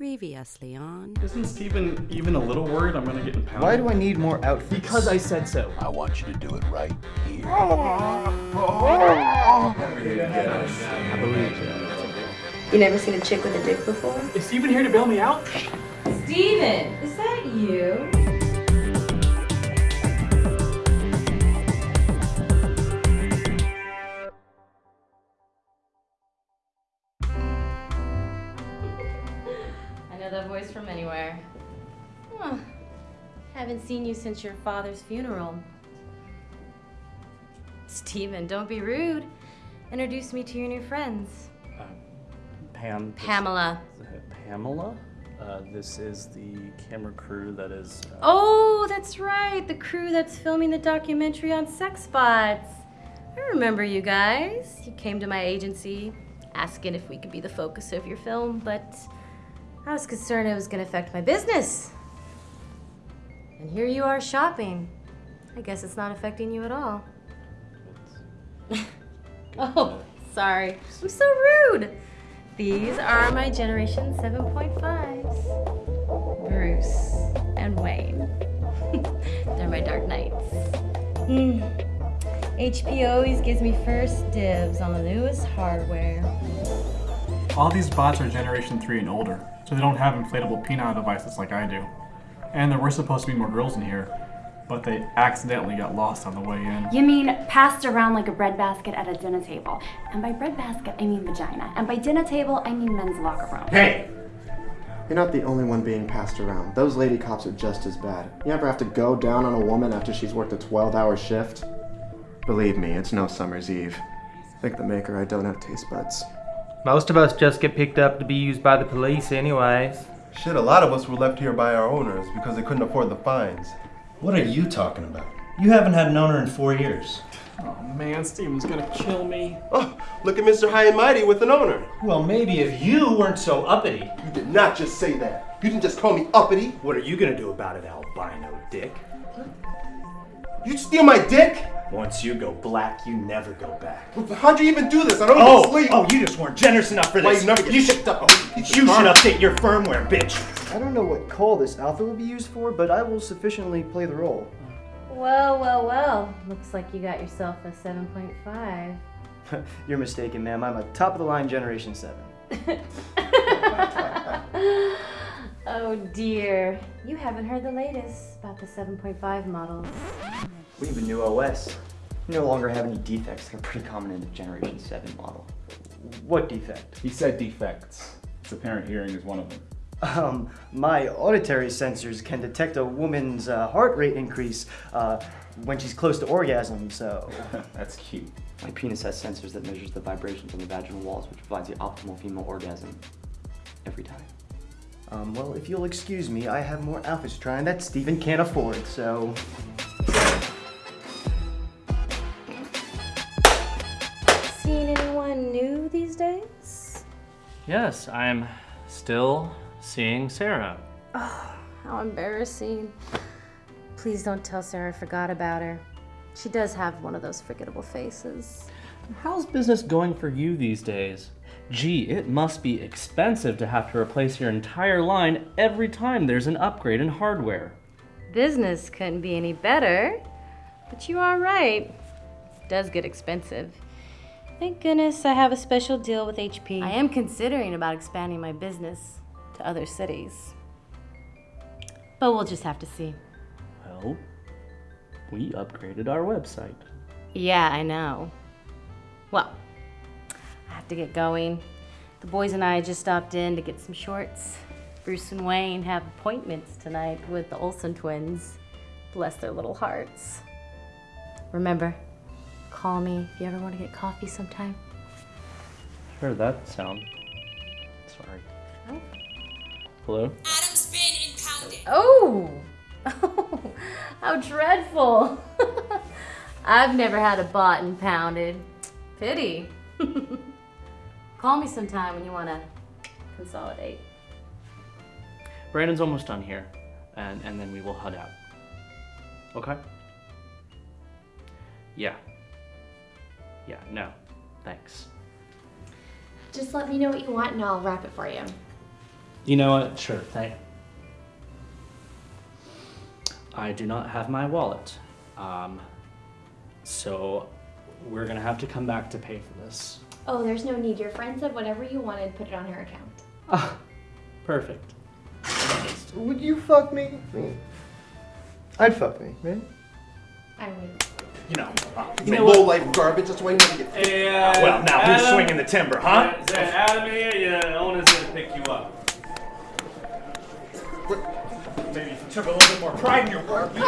Previously on. Isn't Steven even a little worried I'm gonna get impounded? Why do I need more outfits? Because I said so. I want you to do it right here. Oh. I believe you. You never seen a chick with a dick before? Is Steven here to bail me out? Steven, is that you? Know that voice from anywhere. Huh. Haven't seen you since your father's funeral. Steven, don't be rude. Introduce me to your new friends. Uh, Pam. this- Pamela. Pamela? Uh, this is the camera crew that is. Uh, Oh, that's right. The crew that's filming the documentary on sex bots. I remember you guys. You came to my agency asking if we could be the focus of your film, but I was concerned it was going to affect my business. And here you are shopping. I guess it's not affecting you at all. Oh, sorry. I'm so rude. These are my Generation 7.5s Bruce and Wayne. They're my Dark Knights. Hmm. HP always gives me first dibs on the newest hardware. All these bots are Generation 3 and older, so they don't have inflatable penile devices like I do. And there were supposed to be more girls in here, but they accidentally got lost on the way in. You mean passed around like a breadbasket at a dinner table. And by breadbasket, I mean vagina. And by dinner table, I mean men's locker room. Hey! You're not the only one being passed around. Those lady cops are just as bad. You ever have to go down on a woman after she's worked a 12 hour shift? Believe me, it's no summer's eve. Think the maker I don't have taste buds. Most of us just get picked up to be used by the police, anyways. Shit, a lot of us were left here by our owners because they couldn't afford the fines. What are you talking about? You haven't had an owner in four years. Oh man, Steven's gonna kill me. Oh, look at Mr. High and Mighty with an owner. Well, maybe if you weren't so uppity. You did not just say that. You didn't just call me uppity. What are you gonna do about it, albino dick? You steal my dick? Once you go black, you never go back. How'd you even do this? I don't Oh, even sleep. oh, you just weren't generous enough for Why this. you never get you should, picked up? you should update your firmware, bitch. I don't know what call this alpha will be used for, but I will sufficiently play the role. Well, well, well. Looks like you got yourself a 7.5. You're mistaken, ma'am. I'm a top of the line Generation 7. oh dear. You haven't heard the latest about the 7.5 models. We have a new OS. We no longer have any defects that are pretty common in the Generation 7 model. What defect? He said defects. Its apparent hearing is one of them. Um, my auditory sensors can detect a woman's uh, heart rate increase uh, when she's close to orgasm, so. That's cute. My penis has sensors that measures the vibrations on the vaginal walls, which provides the optimal female orgasm every time. Um, well, if you'll excuse me, I have more outfits to try and that Steven can't afford, so. Yes, I'm still seeing Sarah. Oh, how embarrassing. Please don't tell Sarah I forgot about her. She does have one of those forgettable faces. How's business going for you these days? Gee, it must be expensive to have to replace your entire line every time there's an upgrade in hardware. Business couldn't be any better, but you are right. It does get expensive. Thank goodness I have a special deal with HP. I am considering about expanding my business to other cities. But we'll just have to see. Well, we upgraded our website. Yeah, I know. Well, I have to get going. The boys and I just stopped in to get some shorts. Bruce and Wayne have appointments tonight with the Olsen twins. Bless their little hearts. Remember, call me if you ever want to get coffee sometime. Heard that sound. Sorry. Oh. Hello? Adam's been impounded. Oh! How dreadful! I've never had a bought and pounded. Pity. Call me sometime when you want to consolidate. Brandon's almost done here, and, and then we will head out. Okay? Yeah. Yeah, no. Thanks. Just let me know what you want and I'll wrap it for you. You know what? Sure, thank. I do not have my wallet. Um, so we're gonna have to come back to pay for this. Oh, there's no need. Your friend said whatever you wanted, put it on her account. Ah, perfect. Would you fuck me? Me. I'd fuck me, right? I would. You know, uh, You you know low life garbage. That's why you never get. Hey, Ah, well, now who's Adam? swinging the timber, huh? Is that Adam here? Yeah, owner's gonna pick you up. Maybe if you took a little bit more pride in your work. You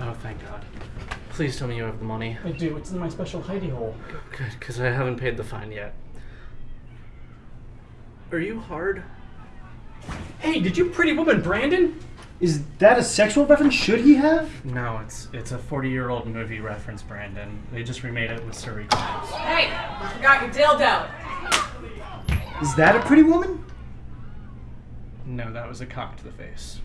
Oh, thank God. Please tell me you have the money. I do. It's in my special hidey hole. Good, because I haven't paid the fine yet. Are you hard? Hey, did you pretty woman Brandon? Is that a sexual reference? Should he have? No, it's it's a 40 year old movie reference, Brandon. They just remade it with Surrey Crimes. Hey, you forgot your dildo. Is that a pretty woman? No, that was a cock to the face.